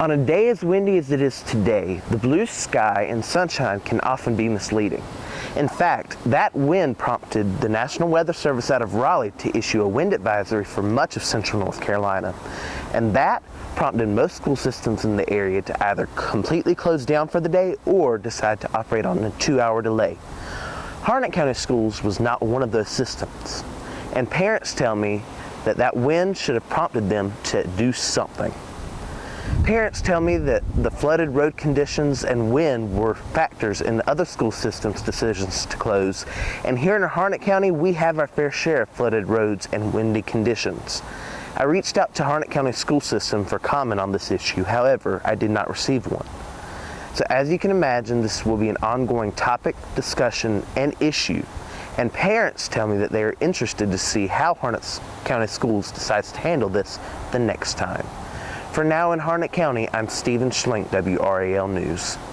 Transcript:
On a day as windy as it is today, the blue sky and sunshine can often be misleading. In fact, that wind prompted the National Weather Service out of Raleigh to issue a wind advisory for much of central North Carolina. And that prompted most school systems in the area to either completely close down for the day or decide to operate on a two-hour delay. Harnett County Schools was not one of those systems. And parents tell me that that wind should have prompted them to do something. Parents tell me that the flooded road conditions and wind were factors in other school systems' decisions to close. And here in Harnett County, we have our fair share of flooded roads and windy conditions. I reached out to Harnett County School System for comment on this issue. However, I did not receive one. So as you can imagine, this will be an ongoing topic, discussion, and issue. And parents tell me that they are interested to see how Harnett County Schools decides to handle this the next time. For now in Harnett County, I'm Stephen Schlink, WRAL News.